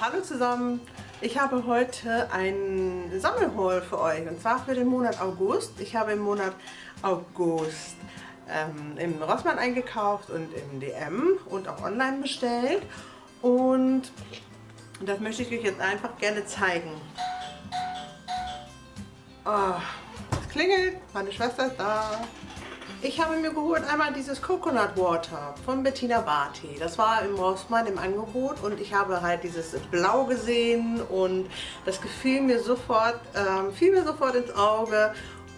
Hallo zusammen! Ich habe heute ein Sammelhaul für euch und zwar für den Monat August. Ich habe im Monat August ähm, im Rossmann eingekauft und im DM und auch online bestellt und das möchte ich euch jetzt einfach gerne zeigen. Oh, es klingelt, meine Schwester ist da. Ich habe mir geholt einmal dieses Coconut Water von Bettina Barty. Das war im Rossmann im Angebot und ich habe halt dieses Blau gesehen und das gefiel mir sofort, ähm, fiel mir sofort ins Auge.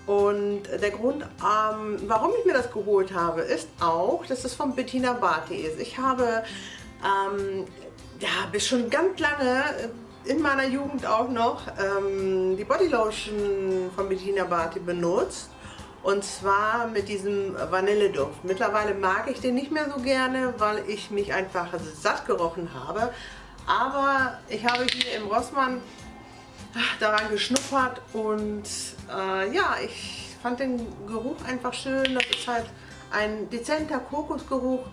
Und der Grund, ähm, warum ich mir das geholt habe, ist auch, dass es von Bettina Barty ist. Ich habe ähm, ja, bis schon ganz lange in meiner Jugend auch noch ähm, die Bodylotion von Bettina Barty benutzt und zwar mit diesem Vanilleduft. Mittlerweile mag ich den nicht mehr so gerne, weil ich mich einfach satt gerochen habe. Aber ich habe hier im Rossmann daran geschnuppert und äh, ja, ich fand den Geruch einfach schön. Das ist halt ein dezenter Kokosgeruch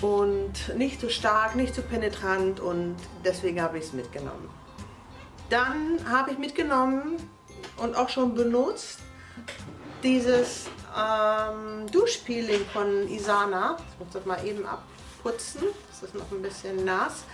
und nicht zu so stark, nicht zu so penetrant und deswegen habe ich es mitgenommen. Dann habe ich mitgenommen und auch schon benutzt dieses ähm, Duschpeeling von Isana. Ich muss das mal eben abputzen. Das ist noch ein bisschen nass.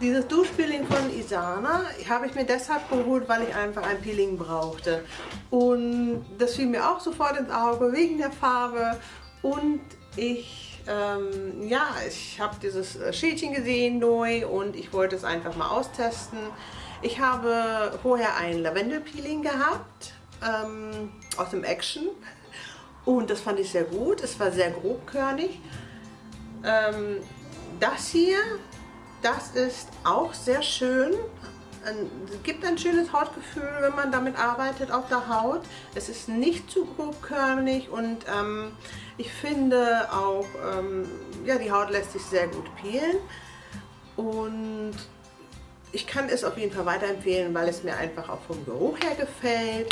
Dieses Duschpeeling von Isana habe ich mir deshalb geholt, weil ich einfach ein Peeling brauchte. Und das fiel mir auch sofort ins Auge wegen der Farbe. Und ich, ähm, ja, ich habe dieses Schälchen gesehen neu und ich wollte es einfach mal austesten. Ich habe vorher ein Lavendelpeeling gehabt ähm, aus dem Action und das fand ich sehr gut. Es war sehr grobkörnig. Ähm, das hier, das ist auch sehr schön. Es gibt ein schönes Hautgefühl, wenn man damit arbeitet auf der Haut. Es ist nicht zu grobkörnig und ähm, ich finde auch, ähm, ja, die Haut lässt sich sehr gut peelen. Und ich kann es auf jeden Fall weiterempfehlen, weil es mir einfach auch vom Geruch her gefällt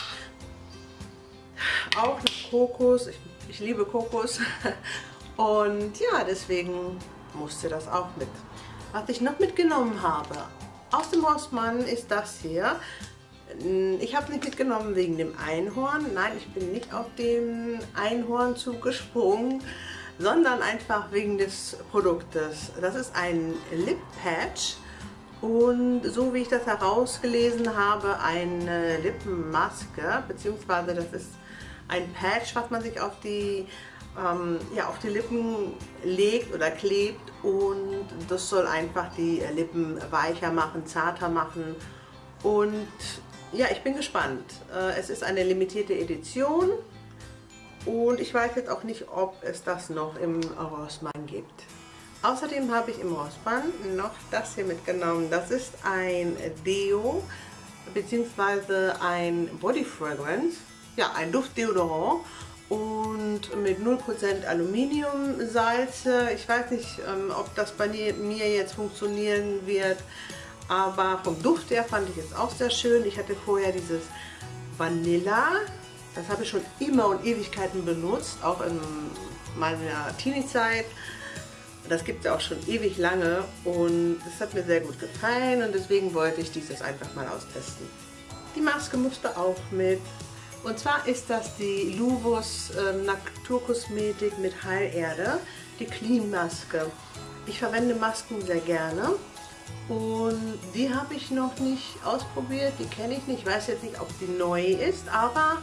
auch nach Kokos. Ich, ich liebe Kokos. Und ja, deswegen musste das auch mit. Was ich noch mitgenommen habe, aus dem Rossmann ist das hier. Ich habe nicht mitgenommen wegen dem Einhorn. Nein, ich bin nicht auf den Einhorn zugesprungen, sondern einfach wegen des Produktes. Das ist ein Lip Patch und so wie ich das herausgelesen habe, eine Lippenmaske, beziehungsweise das ist ein Patch, was man sich auf die, ähm, ja, auf die Lippen legt oder klebt und das soll einfach die Lippen weicher machen, zarter machen und ja, ich bin gespannt. Äh, es ist eine limitierte Edition und ich weiß jetzt auch nicht, ob es das noch im Rossmann gibt. Außerdem habe ich im Rossmann noch das hier mitgenommen. Das ist ein Deo bzw. ein Body Fragrance ja, ein Duftdeodorant und mit 0% Aluminiumsalze. Ich weiß nicht, ähm, ob das bei mir jetzt funktionieren wird, aber vom Duft her fand ich es auch sehr schön. Ich hatte vorher dieses Vanilla, das habe ich schon immer und Ewigkeiten benutzt, auch in meiner Teenie-Zeit. Das gibt es auch schon ewig lange und das hat mir sehr gut gefallen und deswegen wollte ich dieses einfach mal austesten. Die Maske musste auch mit und zwar ist das die Luvos äh, Naturkosmetik mit Heilerde, die Clean Maske. Ich verwende Masken sehr gerne und die habe ich noch nicht ausprobiert, die kenne ich nicht. Ich weiß jetzt nicht, ob die neu ist, aber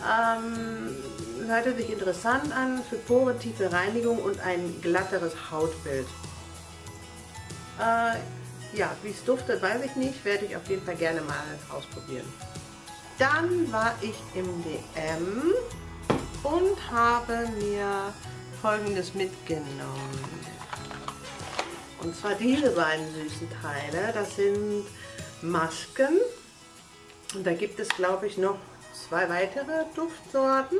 ähm, hörte sich interessant an für porentiefe Reinigung und ein glatteres Hautbild. Äh, ja, wie es duftet, weiß ich nicht, werde ich auf jeden Fall gerne mal ausprobieren. Dann war ich im DM und habe mir folgendes mitgenommen. Und zwar diese beiden süßen Teile. Das sind Masken. Und da gibt es, glaube ich, noch zwei weitere Duftsorten.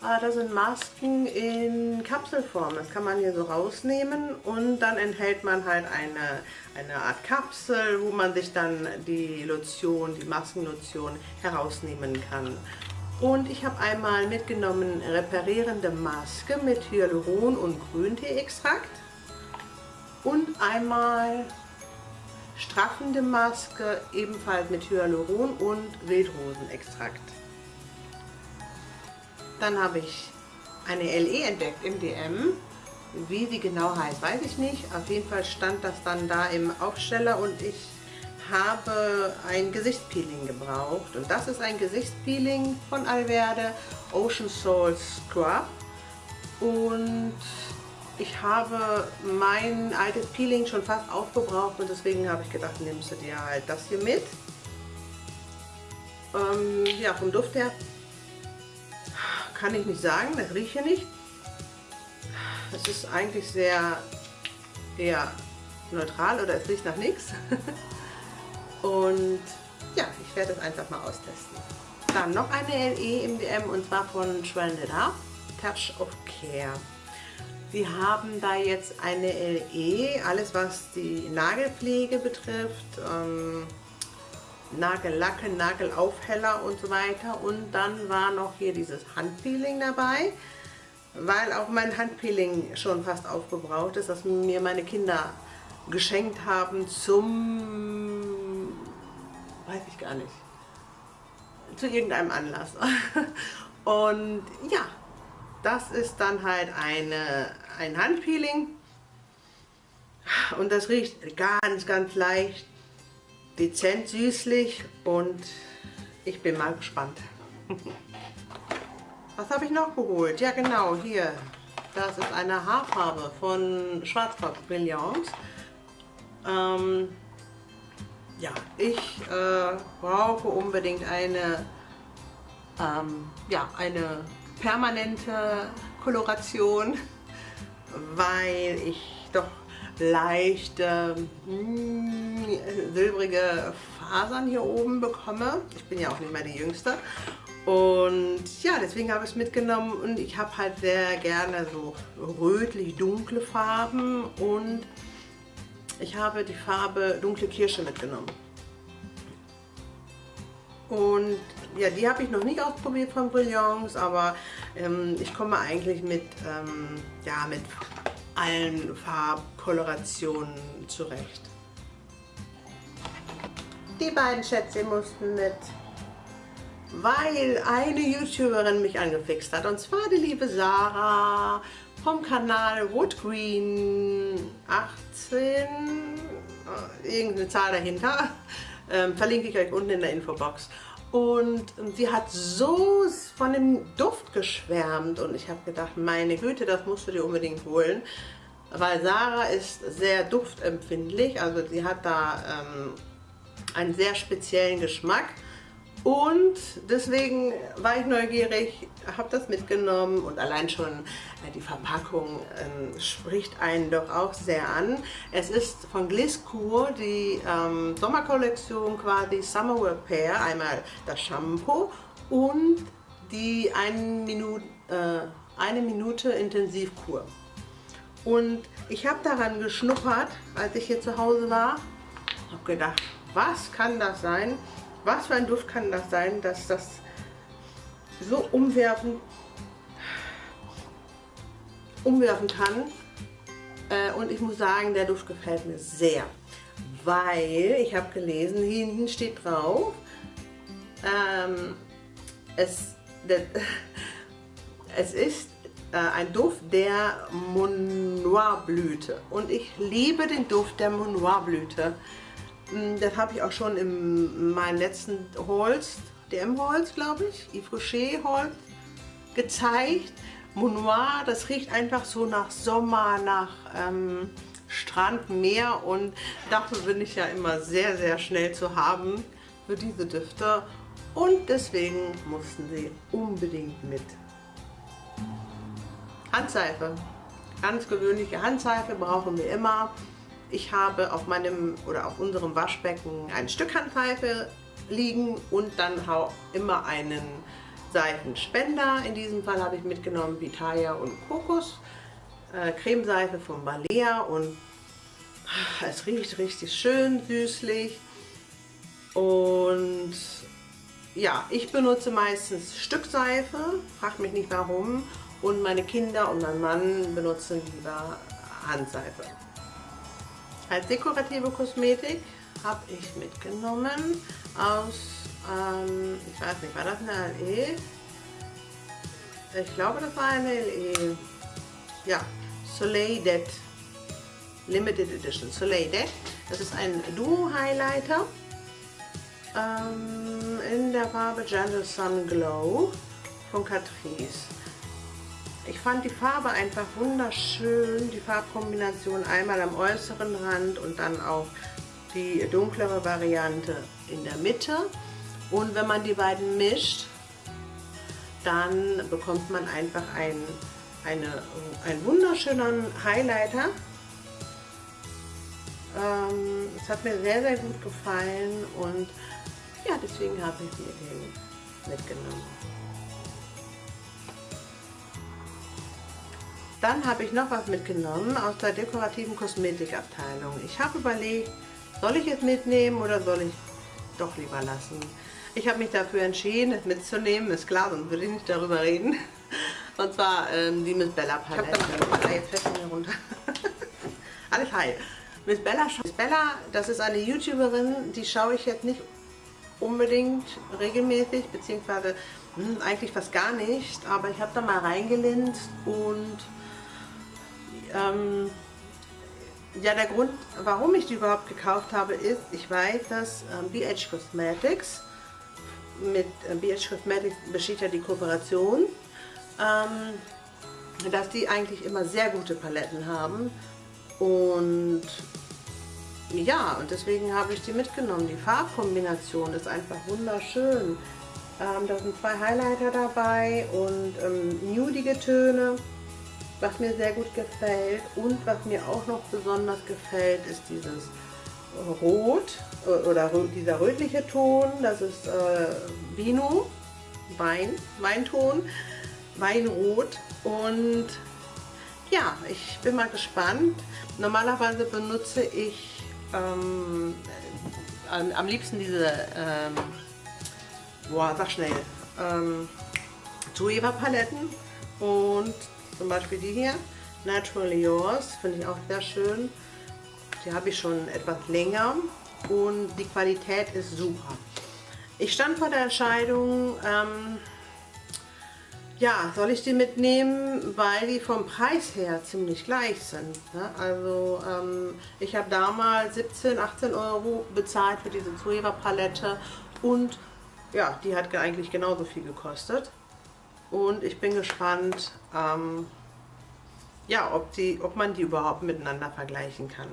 Ah, das sind Masken in Kapselform. Das kann man hier so rausnehmen und dann enthält man halt eine, eine Art Kapsel, wo man sich dann die Lotion, die Maskenlotion herausnehmen kann. Und ich habe einmal mitgenommen reparierende Maske mit Hyaluron und Grünteeextrakt. und einmal straffende Maske, ebenfalls mit Hyaluron und Wildrosenextrakt. Dann habe ich eine LE entdeckt im DM. Wie sie genau heißt, weiß ich nicht. Auf jeden Fall stand das dann da im Aufsteller und ich habe ein Gesichtspeeling gebraucht. Und das ist ein Gesichtspeeling von Alverde Ocean Soul Scrub. Und ich habe mein altes Peeling schon fast aufgebraucht und deswegen habe ich gedacht, nimmst du dir halt das hier mit. Ähm, ja, vom Duft her kann ich nicht sagen, das rieche nicht. Es ist eigentlich sehr eher neutral oder es riecht nach nichts. Und ja, ich werde es einfach mal austesten. Dann noch eine LE im DM und zwar von Up, Touch of Care. Sie haben da jetzt eine LE, alles was die Nagelpflege betrifft, ähm, Nagellacke, Nagelaufheller und so weiter. Und dann war noch hier dieses Handpeeling dabei, weil auch mein Handpeeling schon fast aufgebraucht ist, das mir meine Kinder geschenkt haben zum, weiß ich gar nicht, zu irgendeinem Anlass. Und ja, das ist dann halt eine, ein Handpeeling und das riecht ganz, ganz leicht dezent süßlich und ich bin mal gespannt. Was habe ich noch geholt? Ja genau, hier. Das ist eine Haarfarbe von Schwarzfarbe Brilliance. Ähm, ja, ich äh, brauche unbedingt eine, ähm, ja, eine permanente Koloration, weil ich doch leichte mm, silbrige Fasern hier oben bekomme. Ich bin ja auch nicht mehr die Jüngste. Und ja, deswegen habe ich es mitgenommen und ich habe halt sehr gerne so rötlich-dunkle Farben und ich habe die Farbe dunkle Kirsche mitgenommen. Und ja, die habe ich noch nicht ausprobiert von Brilliance, aber ähm, ich komme eigentlich mit, ähm, ja, mit allen Farbkolorationen zurecht. Die beiden Schätze mussten mit, weil eine YouTuberin mich angefixt hat. Und zwar die liebe Sarah vom Kanal Woodgreen 18, äh, irgendeine Zahl dahinter. Ähm, verlinke ich euch unten in der Infobox. Und sie hat so von dem Duft geschwärmt und ich habe gedacht, meine Güte, das musst du dir unbedingt holen. Weil Sarah ist sehr duftempfindlich, also sie hat da ähm, einen sehr speziellen Geschmack. Und deswegen war ich neugierig, habe das mitgenommen und allein schon äh, die Verpackung äh, spricht einen doch auch sehr an. Es ist von Gliscour die ähm, Sommerkollektion quasi Summer Repair, einmal das Shampoo und die eine Minute, äh, eine Minute Intensivkur. Und ich habe daran geschnuppert, als ich hier zu Hause war, habe gedacht, was kann das sein? Was für ein Duft kann das sein, dass das so umwerfen, umwerfen kann. Äh, und ich muss sagen, der Duft gefällt mir sehr. Weil, ich habe gelesen, hinten steht drauf, ähm, es, der, es ist ein Duft der Monoir-Blüte. Und ich liebe den Duft der Monoir-Blüte. Mm, das habe ich auch schon in meinen letzten Holz, DM-Holz, glaube ich, Yves Rocher Holz, gezeigt. Monoir, das riecht einfach so nach Sommer, nach ähm, Strand, Meer und dafür bin ich ja immer sehr, sehr schnell zu haben für diese Düfte und deswegen mussten sie unbedingt mit. Handseife. Ganz gewöhnliche Handseife brauchen wir immer. Ich habe auf meinem oder auf unserem Waschbecken ein Stück Handseife liegen und dann immer einen Seifenspender. In diesem Fall habe ich mitgenommen Pitaya und Kokos. Äh, Cremeseife von Balea und es riecht richtig schön süßlich. Und ja, ich benutze meistens Stückseife, fragt mich nicht warum. Und meine Kinder und mein Mann benutzen lieber Handseife. Als dekorative Kosmetik habe ich mitgenommen aus, ähm, ich weiß nicht, war das eine LE? Ich glaube, das war eine LE. Ja, Soleil Dead Limited Edition. Soleil Dead. Das ist ein Duo Highlighter ähm, in der Farbe Gentle Sun Glow von Catrice. Ich fand die Farbe einfach wunderschön, die Farbkombination einmal am äußeren Rand und dann auch die dunklere Variante in der Mitte. Und wenn man die beiden mischt, dann bekommt man einfach ein, eine, einen wunderschönen Highlighter. Ähm, es hat mir sehr, sehr gut gefallen und ja, deswegen habe ich mir den mitgenommen. Dann habe ich noch was mitgenommen aus der dekorativen Kosmetikabteilung. Ich habe überlegt, soll ich es mitnehmen oder soll ich doch lieber lassen? Ich habe mich dafür entschieden, es mitzunehmen. Ist klar, sonst würde ich nicht darüber reden. Und zwar ähm, die Miss Bella Palette. Ich habe da jetzt fest mir runter. Alles heil. Miss Bella, Miss Bella, das ist eine YouTuberin, die schaue ich jetzt nicht unbedingt regelmäßig, beziehungsweise hm, eigentlich fast gar nicht. Aber ich habe da mal reingelinst und ähm, ja, der Grund, warum ich die überhaupt gekauft habe, ist, ich weiß, dass ähm, BH Cosmetics, mit äh, BH Cosmetics besteht ja die Kooperation, ähm, dass die eigentlich immer sehr gute Paletten haben und ja, und deswegen habe ich die mitgenommen. Die Farbkombination ist einfach wunderschön. Ähm, da sind zwei Highlighter dabei und ähm, nudige Töne was mir sehr gut gefällt und was mir auch noch besonders gefällt, ist dieses Rot äh, oder dieser rötliche Ton, das ist äh, Vino, Wein, Weinton, Weinrot. Und ja, ich bin mal gespannt. Normalerweise benutze ich ähm, am, am, liebsten diese, ähm, boah, sag schnell, ähm, Zoeva Paletten und zum Beispiel die hier, Naturally Yours, finde ich auch sehr schön. Die habe ich schon etwas länger und die Qualität ist super. Ich stand vor der Entscheidung, ähm, ja, soll ich die mitnehmen, weil die vom Preis her ziemlich gleich sind. Ne? Also ähm, ich habe damals 17, 18 Euro bezahlt für diese Zoeva Palette und ja, die hat eigentlich genauso viel gekostet. Und ich bin gespannt, ähm, ja, ob, die, ob man die überhaupt miteinander vergleichen kann.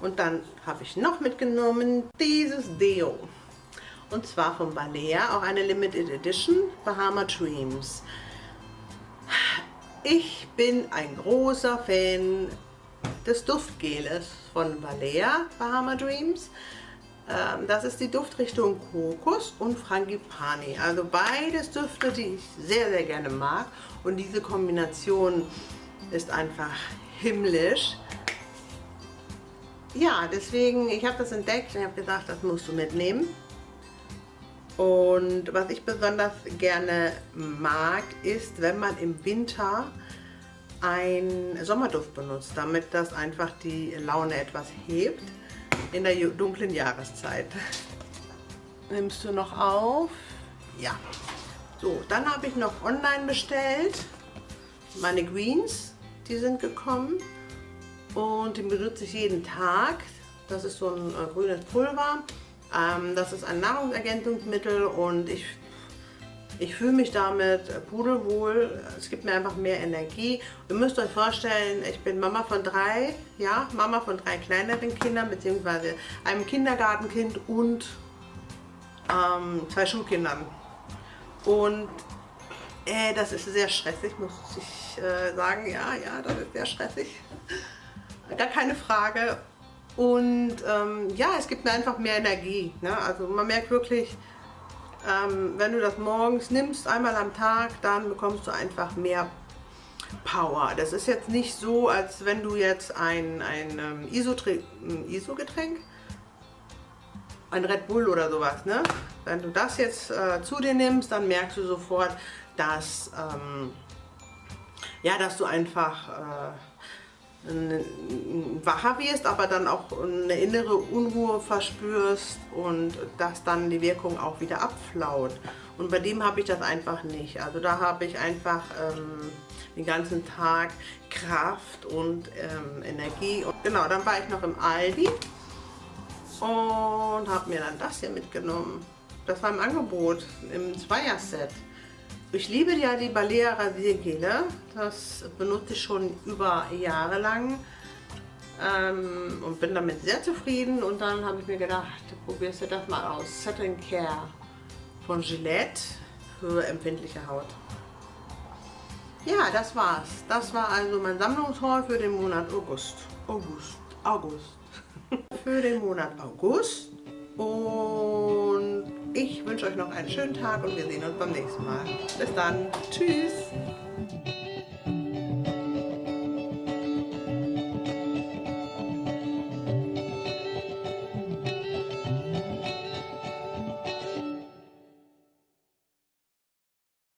Und dann habe ich noch mitgenommen dieses Deo. Und zwar von Balea, auch eine Limited Edition, Bahama Dreams. Ich bin ein großer Fan des Duftgeles von Balea, Bahama Dreams. Ähm, das ist die Duftrichtung Kokos und Frangipani. Also beides Düfte, die ich sehr, sehr gerne mag. Und diese Kombination ist einfach himmlisch. Ja, deswegen, ich habe das entdeckt und habe gesagt, das musst du mitnehmen. Und was ich besonders gerne mag, ist, wenn man im Winter ein Sommerduft benutzt, damit das einfach die Laune etwas hebt in der dunklen Jahreszeit. Nimmst du noch auf? Ja. So, dann habe ich noch online bestellt meine Greens, die sind gekommen und die benutze ich jeden Tag. Das ist so ein äh, grünes Pulver. Ähm, das ist ein Nahrungsergänzungsmittel und ich, ich fühle mich damit pudelwohl. Es gibt mir einfach mehr Energie. Ihr müsst euch vorstellen, ich bin Mama von drei, ja, Mama von drei kleineren Kindern, beziehungsweise einem Kindergartenkind und ähm, zwei Schulkindern. Und äh, das ist sehr stressig, muss ich äh, sagen. Ja, ja, das ist sehr stressig. Gar keine Frage. Und ähm, ja, es gibt mir einfach mehr Energie. Ne? Also man merkt wirklich, ähm, wenn du das morgens nimmst, einmal am Tag, dann bekommst du einfach mehr Power. Das ist jetzt nicht so, als wenn du jetzt ein, ein ähm, ISO-Getränk, ein Red Bull oder sowas, ne? Wenn du das jetzt äh, zu dir nimmst, dann merkst du sofort, dass, ähm, ja, dass du einfach, äh, wacher wirst, aber dann auch eine innere Unruhe verspürst und dass dann die Wirkung auch wieder abflaut. Und bei dem habe ich das einfach nicht. Also da habe ich einfach ähm, den ganzen Tag Kraft und ähm, Energie. Und genau, dann war ich noch im Aldi und habe mir dann das hier mitgenommen. Das war im Angebot, im Zweierset. Ich liebe ja die Balea Rasiergele. Das benutze ich schon über Jahre lang ähm, und bin damit sehr zufrieden. Und dann habe ich mir gedacht, probierst du das mal aus. Set Care von Gillette für empfindliche Haut. Ja, das war's. Das war also mein Sammlungshaul für den Monat August. August. August. für den Monat August. Und ich wünsche euch noch einen schönen Tag und wir sehen uns beim nächsten Mal. Bis dann. Tschüss.